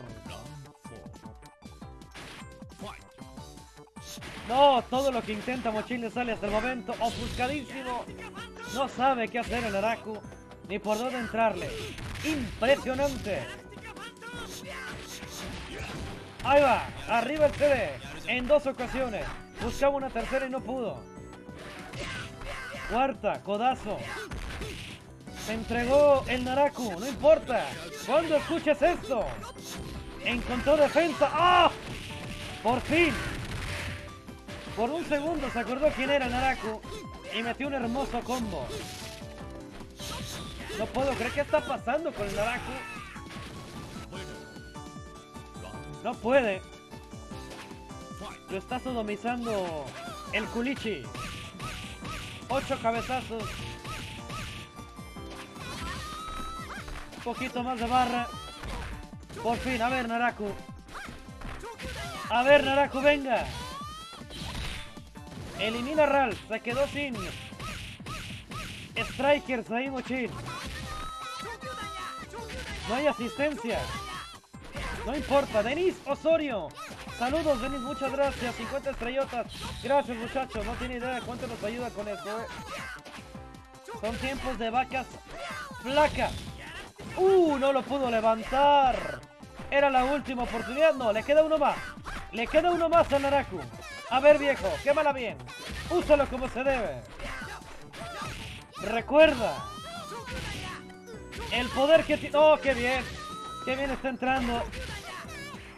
No, todo lo que intenta Mochil le sale hasta el momento. Ofuscadísimo. No sabe qué hacer el Araku. Ni por dónde entrarle. Impresionante. Ahí va. Arriba el CD. En dos ocasiones. Buscaba una tercera y no pudo. Cuarta. Codazo. Se entregó el Naraku. No importa. Cuando escuches esto. Encontró defensa. ¡Ah! Por fin. Por un segundo se acordó quién era Naraku y metió un hermoso combo. No puedo creer qué está pasando con el Naraku. No puede. Lo está sodomizando el Kulichi. Ocho cabezazos. Un poquito más de barra. Por fin, a ver Naraku. A ver Naraku, venga. Elimina a Ralph. Se quedó sin strikers ahí, Mochin. No hay asistencia. No importa. Denis Osorio. Saludos, Denis. Muchas gracias. 50 estrellotas. Gracias, muchachos. No tiene idea de cuánto nos ayuda con esto. eh. Son tiempos de vacas flacas. ¡Uh! No lo pudo levantar. Era la última oportunidad. No, le queda uno más. Le queda uno más al Naraku. A ver, viejo. Quémala bien. Úsalo como se debe. Recuerda. El poder que tiene... ¡Oh, qué bien! ¡Qué bien está entrando!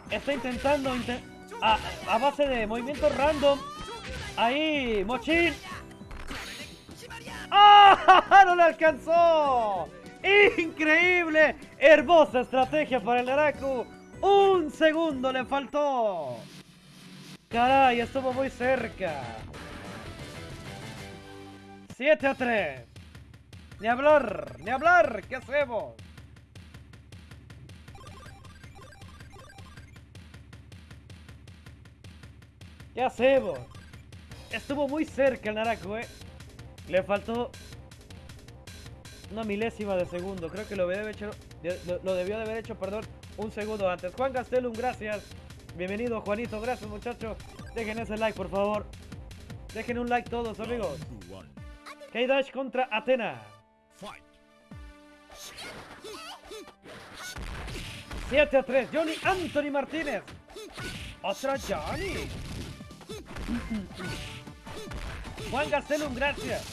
Está intentando... inte- a, base de movimientos random. Ahí, Mochin. ¡Ah! ¡No le alcanzó! ¡Increíble! Hermosa estrategia para el Naraku. Un segundo le faltó. Caray, estuvo muy cerca. 7 a 3. Ni hablar, ni hablar. ¿Qué hacemos? ¿Qué hacemos? Estuvo muy cerca el Naraku, eh. Le faltó una milésima de segundo. Creo que lo, debe hecho, de- debió haber hecho, perdón, un segundo antes. Juan Gastelum, gracias. Bienvenido, Juanito. Gracias, muchachos. Dejen ese like, por favor. Dejen un like todos, amigos. K-Dash contra Atena. Fight. 7 a 3. Johnny Anthony Martínez. Otra Johnny. Juan Gastelum, gracias.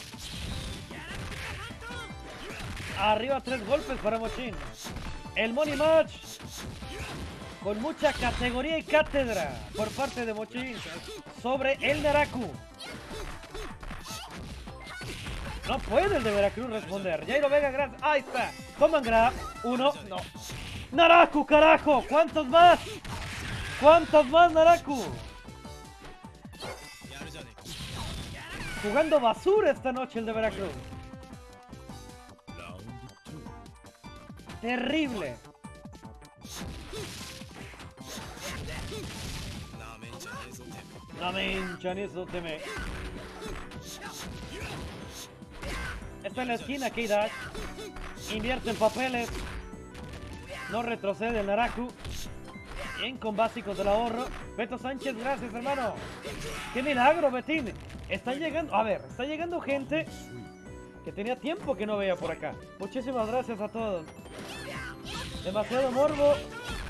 Arriba tres golpes para Mochín. El Money Match. Con mucha categoría y cátedra por parte de Mochín sobre el Naraku. No puede el de Veracruz responder. Jairo Vega, gracias. Ahí está. Toman grab. Uno. No. Naraku, carajo. ¿Cuántos más? ¿Cuántos más, Naraku? Jugando basura esta noche el de Veracruz. Terrible. La mencha ni eso te me. Está en la esquina, K-Dash. Invierte en papeles. No retrocede el Naraku. Bien con básicos del ahorro. Beto Sánchez, gracias hermano. ¡Qué milagro, Betín! Está llegando, a ver, está llegando gente que tenía tiempo que no veía por acá. Muchísimas gracias a todos. Demasiado morbo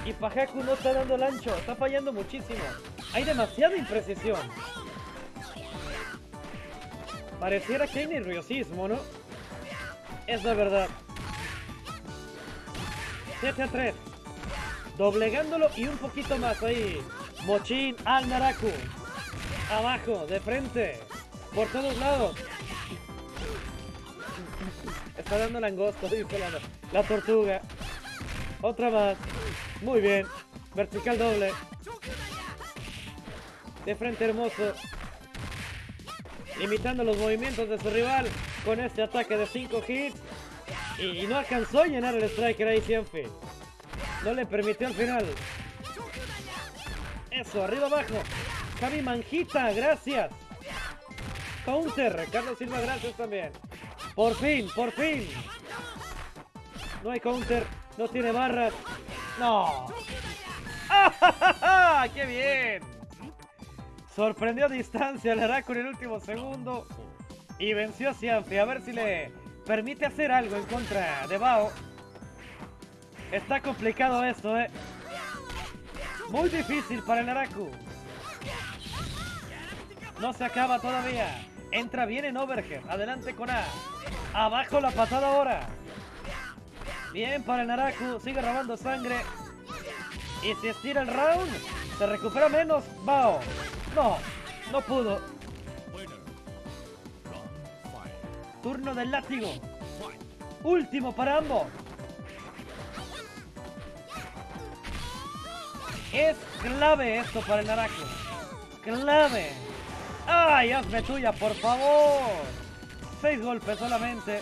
y Pajaku no está dando el ancho, está fallando muchísimo. Hay demasiada imprecisión. Pareciera que hay nerviosismo, ¿no? Es la verdad. 7 a 3. Doblegándolo y un poquito más ahí. Mochín al Naraku. Abajo, de frente. Por todos lados. Está dando langosto, dice la, la tortuga. Otra más. Muy bien. Vertical doble. De frente hermoso. Imitando los movimientos de su rival con este ataque de 5 hits. Y, no alcanzó a llenar el striker ahí Cianfi. No le permitió al final. Eso, arriba abajo. Javi Manjita, gracias. Counter, Carlos Silva, gracias también. Por fin, por fin. No hay counter, no tiene barras. No. ¡Ah, ¡Qué bien! Sorprendió a distancia al Araco en el último segundo y venció a Cianfi. A ver si le permite hacer algo en contra de Bao. Está complicado esto, ¿eh? Muy difícil para el Naraku. No se acaba todavía. Entra bien en overhead. Adelante con A. Abajo la patada ahora. Bien para el Naraku. Sigue robando sangre. Y si estira el round, se recupera menos. Bao. No, no pudo. Turno del látigo. Último para ambos. Es clave esto para el Naraku. Clave. ¡Ay, hazme tuya, por favor! Seis golpes solamente.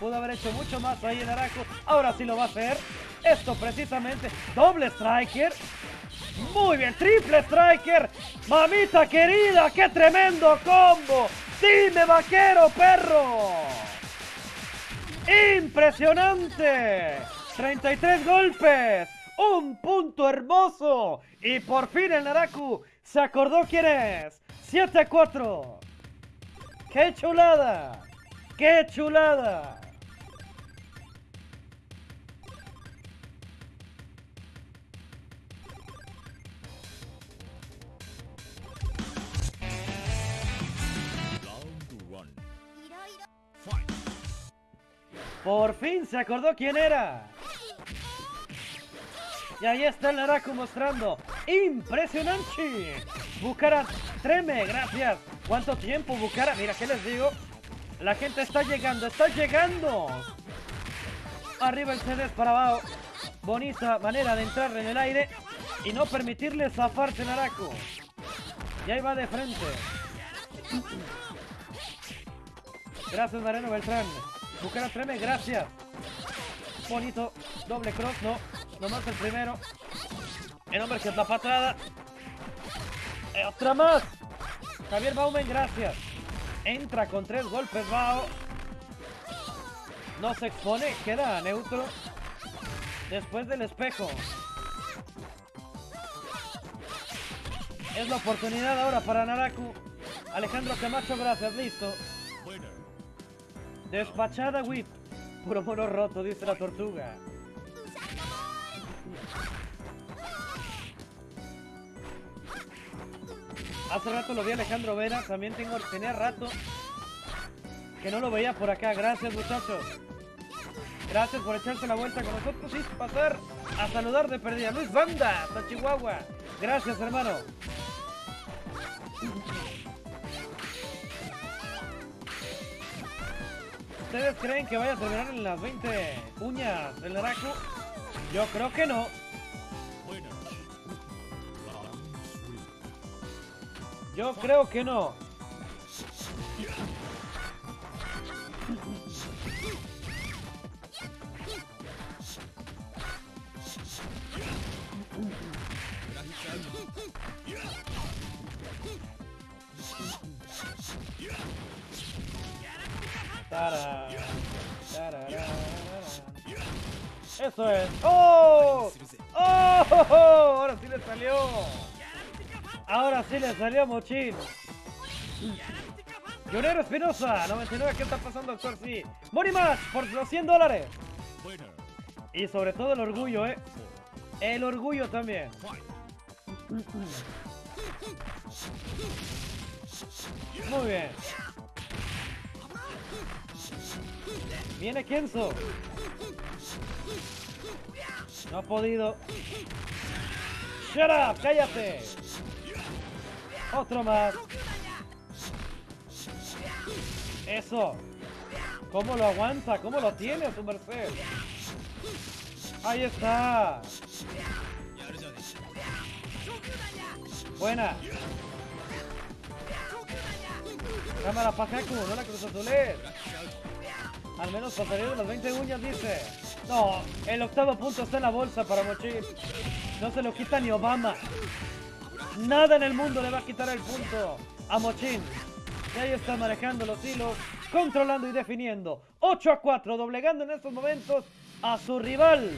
Pudo haber hecho mucho más ahí el Naraku. Ahora sí lo va a hacer. Esto precisamente. Doble striker. Muy bien, triple striker. Mamita querida, qué tremendo combo. Dime, vaquero, perro. ¡Impresionante! 33 golpes, un punto hermoso y por fin el Naraku se acordó quién es. 7 a 4. ¡Qué chulada! ¡Qué chulada! Por fin se acordó quién era. Y ahí está el Naraku mostrando. ¡Impresionante! Bucara treme, gracias. ¿Cuánto tiempo, Bucara? Mira, ¿qué les digo? La gente está llegando, está llegando. Arriba el CD para abajo. Bonita manera de entrar en el aire y no permitirle zafarse Naraku. Y ahí va de frente. Gracias, Mariano Beltrán. Bucara treme, gracias. Bonito. Doble cross, no. Nomás el primero. El hombre que es la patada. Eh, otra más. Javier Baumen, gracias. Entra con tres golpes, Bao. No se expone, queda neutro. Después del espejo. Es la oportunidad ahora para Naraku. Alejandro Camacho, gracias, listo. Despachada whip. Puro mono roto, dice la tortuga. Hace rato lo vi a Alejandro Vera, también tengo, tenía rato que no lo veía por acá. Gracias muchachos. Gracias por echarse la vuelta con nosotros y pasar a saludar de perdida. Luis Banda, hasta Chihuahua. Gracias hermano. ¿Ustedes creen que vaya a terminar en las 20 uñas del Naraku? Yo creo que no. Yo creo que no. Eso es. ¡Oh! Ahora sí le salió Mochín. Llorero Espinosa, 99, ¿qué está pasando, doctor? Sí. Morimatch por los 100 dólares. Y sobre todo el orgullo, ¿eh? El orgullo también. Muy bien. Viene Kenzo. No ha podido. Shut up, cállate. Otro más. Eso. ¿Cómo lo aguanta? ¿Cómo lo tiene su merced? Ahí está. Buena. Cámara Pajacu, no la Cruz Azules. Al menos pasaría de las 20 uñas, dice. No, el octavo punto está en la bolsa para Mochil. No se lo quita ni Obama. Nada en el mundo le va a quitar el punto a Mochín. Y ahí está manejando los hilos, controlando y definiendo. 8 a 4, doblegando en estos momentos a su rival.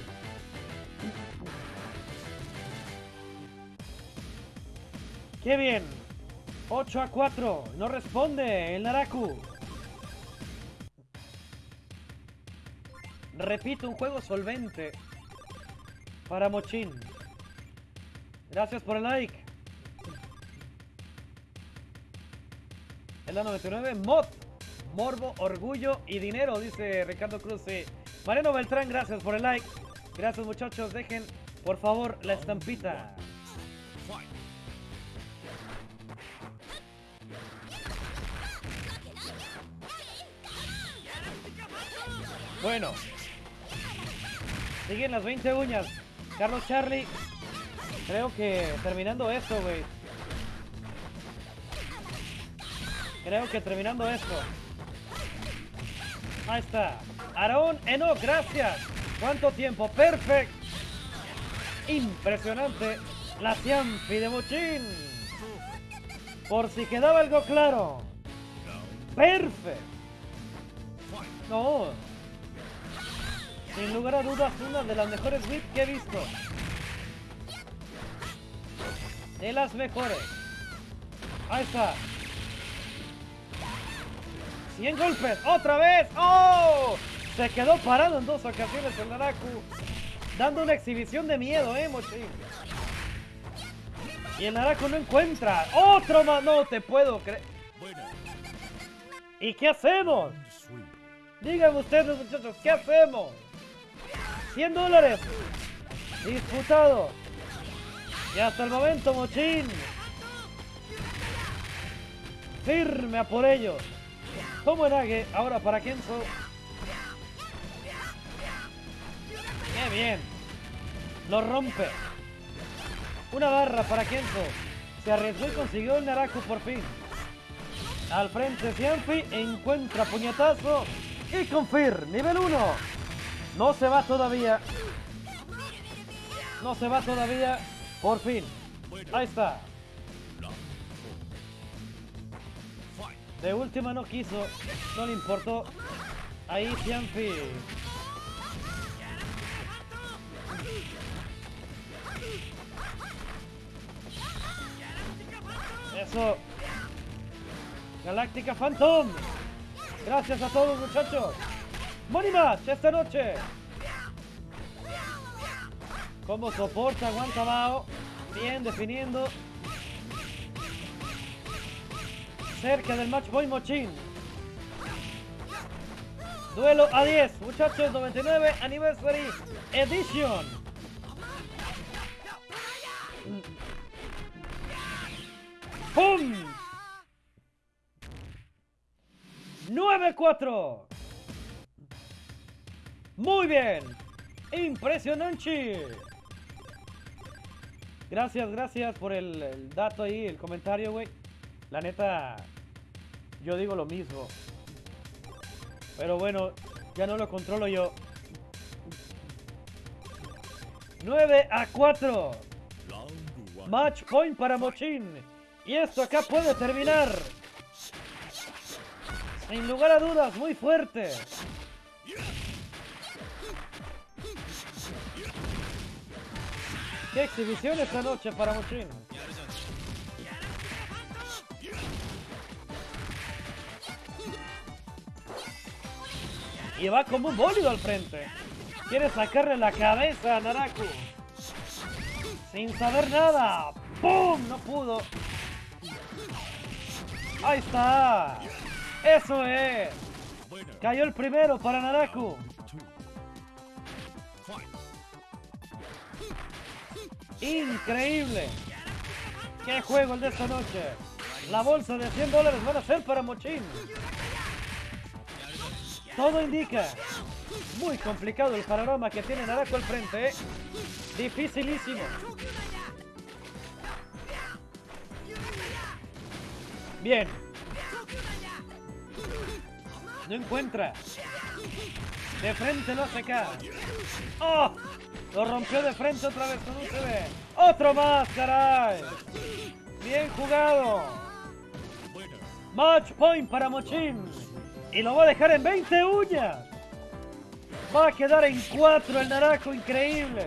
¡Qué bien! 8 a 4, no responde el Naraku. Repito, un juego solvente para Mochín. Gracias por el like. En la 99, mod, morbo, orgullo y dinero, dice Ricardo Cruz. Mariano Beltrán, gracias por el like. Gracias muchachos, dejen por favor la estampita. Bueno. Siguen las 20 uñas. Carlos Charlie. Creo que terminando esto, güey. Creo que terminando esto. Ahí está. Aarón Eno, gracias. ¿Cuánto tiempo? Perfect. Impresionante. La Ciampi de Mochín. Por si quedaba algo claro. Perfect. No. Sin lugar a dudas, una de las mejores whips que he visto. De las mejores. Ahí está. 100 golpes. ¡Otra vez! ¡Oh! Se quedó parado en dos ocasiones el Naraku. Dando una exhibición de miedo, ¿eh, Mochi? Y el Naraku no encuentra. ¡Otro más! No te puedo creer. ¿Y qué hacemos? Díganme ustedes, muchachos, ¿qué hacemos? 100 dólares. Disputado. Y hasta el momento, Mochín. Firme a por ellos. Tomo Enage, ahora para Kenzo. Qué bien. Lo rompe. Una barra para Kenzo. Se arriesgó y consiguió el Naraku por fin. Al frente Cianfi encuentra puñetazo y confir, nivel 1. No se va todavía. No se va todavía. Por fin. Ahí está. De última no quiso. No le importó. Ahí Cianfi. Eso. Galáctica Phantom. Gracias a todos muchachos. Money Match esta noche. Como soporta, aguanta Bao. Bien definiendo. Cerca del match boy Mochín. Duelo a 10, muchachos, 99 Anniversary Edition. ¡Pum! 9-4. Muy bien. Impresionante. Gracias, gracias por el, el dato ahí, el comentario, güey. La neta, yo digo lo mismo. Pero bueno, ya no lo controlo yo. 9 a 4. Round one. Match point para Mochín. Y esto acá puede terminar. Sin lugar a dudas, muy fuerte. Qué exhibición esta noche para Mochin. Y va como un bólido al frente. Quiere sacarle la cabeza a Naraku. Sin saber nada. ¡Pum! No pudo. Ahí está. Eso es. Cayó el primero para Naraku. Increíble. Qué juego el de esta noche. La bolsa de 100 dólares van a ser para Mochin. Todo indica. Muy complicado el panorama que tiene Naraku al frente. ¿eh? Dificilísimo. Bien. No encuentra. De frente lo hace acá. ¡Oh! Lo rompió de frente otra vez con un CB. ¡Otro más, caray! Bien jugado. Match point para Mochin. Y lo va a dejar en 20 uñas. Va a quedar en 4 el Naraku, increíble.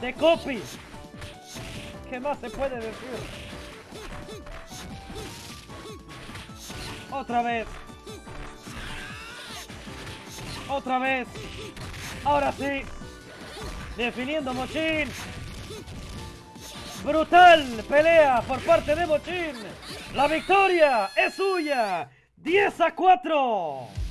De copy. ¿Qué más se puede decir? Otra vez. Otra vez. Ahora sí. Definiendo Mochin. Brutal pelea por parte de Mochin. La victoria es suya. 10 a 4.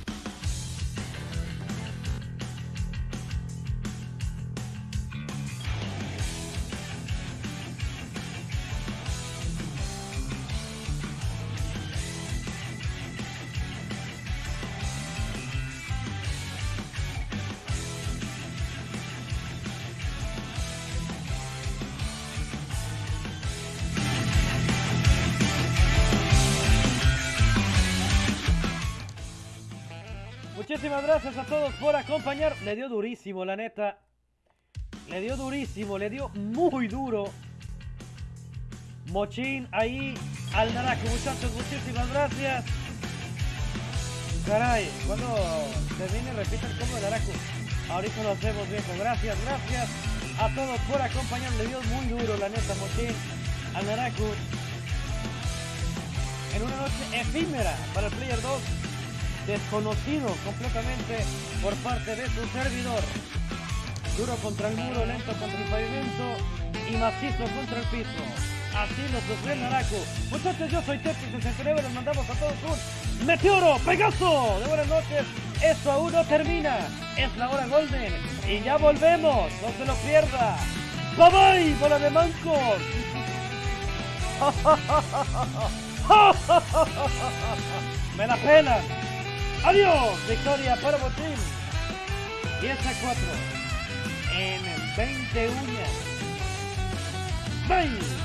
Gracias a todos por acompañar. Le dio durísimo, la neta. Le dio durísimo, le dio muy duro. Mochín ahí al Naraku, muchachos, muchísimas gracias. Caray, cuando termine repita el combo de Naraku. Ahorita lo hacemos viejo. Gracias, gracias a todos por acompañar. Le dio muy duro, la neta, Mochín al Naraku. En una noche efímera para el Player 2 desconocido completamente por parte de su servidor. Duro contra el muro, lento contra el pavimento y macizo contra el piso. Así lo sufrió el Naraku. Muchachos, yo soy Tepi69, les mandamos a todos un meteoro, Pegaso. De buenas noches, esto aún no termina. Es la hora golden y ya volvemos, no se lo pierda. Bye bye, bola de mancos. Me la pena. Adiós, victoria para Botín. 10 a 4 en 20 uñas. ¡Bye!